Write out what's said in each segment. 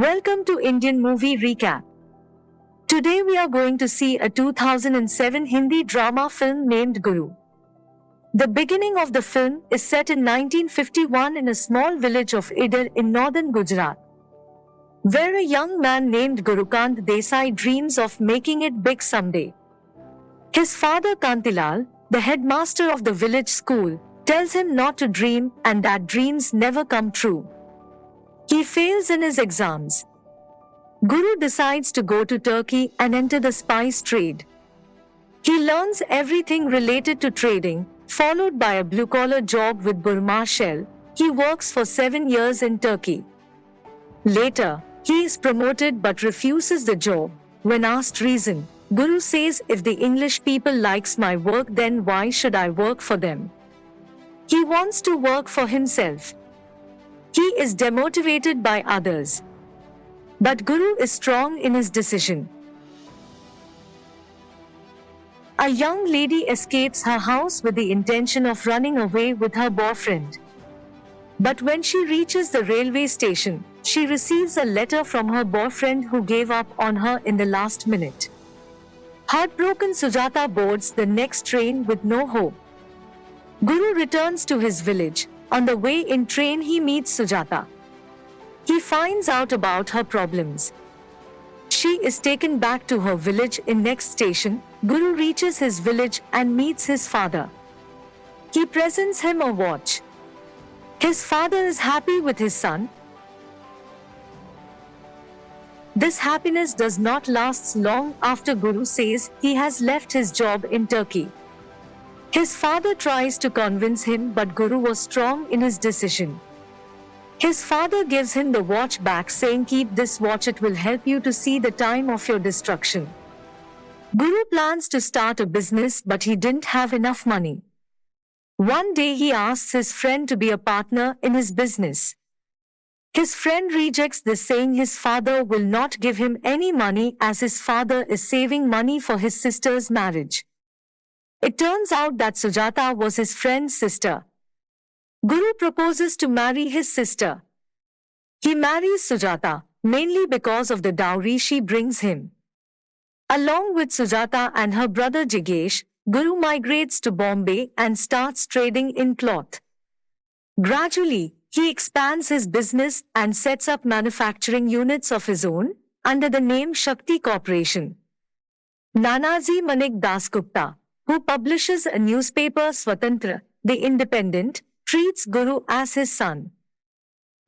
Welcome to Indian Movie Recap. Today we are going to see a 2007 Hindi drama film named Guru. The beginning of the film is set in 1951 in a small village of Idar in northern Gujarat, where a young man named Gurukant Desai dreams of making it big someday. His father Kantilal, the headmaster of the village school, tells him not to dream and that dreams never come true. He fails in his exams. Guru decides to go to Turkey and enter the spice trade. He learns everything related to trading, followed by a blue-collar job with Burma Shell. He works for seven years in Turkey. Later, he is promoted but refuses the job. When asked reason, Guru says if the English people likes my work then why should I work for them? He wants to work for himself. He is demotivated by others. But Guru is strong in his decision. A young lady escapes her house with the intention of running away with her boyfriend. But when she reaches the railway station, she receives a letter from her boyfriend who gave up on her in the last minute. Heartbroken Sujata boards the next train with no hope. Guru returns to his village. On the way in train he meets Sujata. He finds out about her problems. She is taken back to her village in next station. Guru reaches his village and meets his father. He presents him a watch. His father is happy with his son. This happiness does not last long after Guru says he has left his job in Turkey. His father tries to convince him but Guru was strong in his decision. His father gives him the watch back saying keep this watch it will help you to see the time of your destruction. Guru plans to start a business but he didn't have enough money. One day he asks his friend to be a partner in his business. His friend rejects this saying his father will not give him any money as his father is saving money for his sister's marriage. It turns out that Sujata was his friend's sister. Guru proposes to marry his sister. He marries Sujata, mainly because of the dowry she brings him. Along with Sujata and her brother Jignesh, Guru migrates to Bombay and starts trading in cloth. Gradually, he expands his business and sets up manufacturing units of his own under the name Shakti Corporation. Nanaji Manik Dasgupta, who publishes a newspaper Swatantra, the Independent, treats Guru as his son.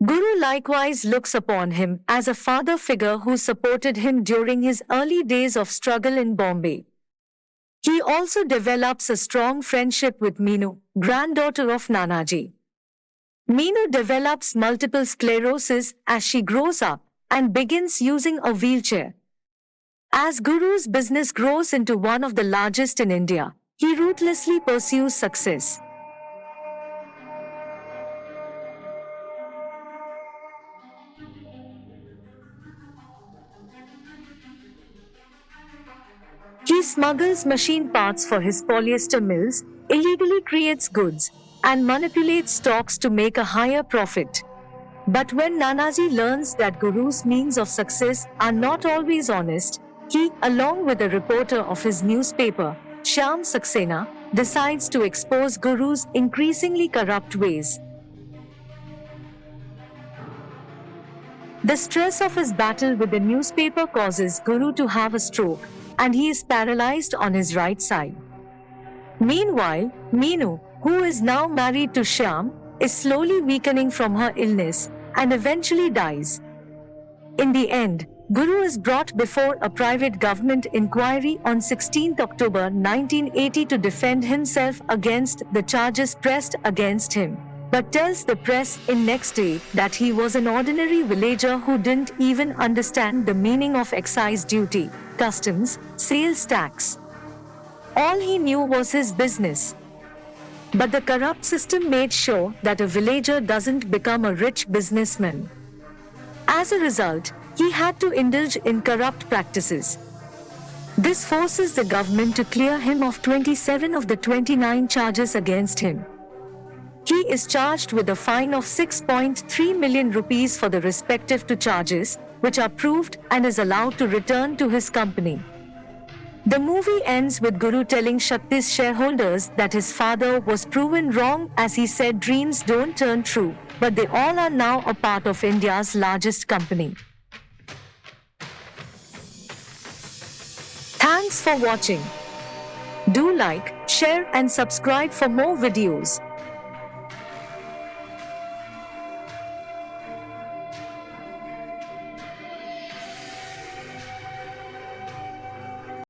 Guru likewise looks upon him as a father figure who supported him during his early days of struggle in Bombay. He also develops a strong friendship with Meenu, granddaughter of Nanaji. Meenu develops multiple sclerosis as she grows up and begins using a wheelchair. As Guru's business grows into one of the largest in India, he ruthlessly pursues success. He smuggles machine parts for his polyester mills, illegally creates goods, and manipulates stocks to make a higher profit. But when Nanaji learns that Guru's means of success are not always honest, he, along with a reporter of his newspaper, Shyam Saxena, decides to expose Guru's increasingly corrupt ways. The stress of his battle with the newspaper causes Guru to have a stroke, and he is paralyzed on his right side. Meanwhile, Meenu, who is now married to Shyam, is slowly weakening from her illness and eventually dies. In the end, Guru is brought before a private government inquiry on 16 October 1980 to defend himself against the charges pressed against him, but tells the press in next day that he was an ordinary villager who didn't even understand the meaning of excise duty, customs, sales tax. All he knew was his business. But the corrupt system made sure that a villager doesn't become a rich businessman. As a result, he had to indulge in corrupt practices. This forces the government to clear him of 27 of the 29 charges against him. He is charged with a fine of 6.3 million rupees for the respective two charges, which are proved and is allowed to return to his company. The movie ends with Guru telling Shakti's shareholders that his father was proven wrong as he said dreams don't turn true, but they all are now a part of India's largest company. Thanks for watching. Do like, share and subscribe for more videos.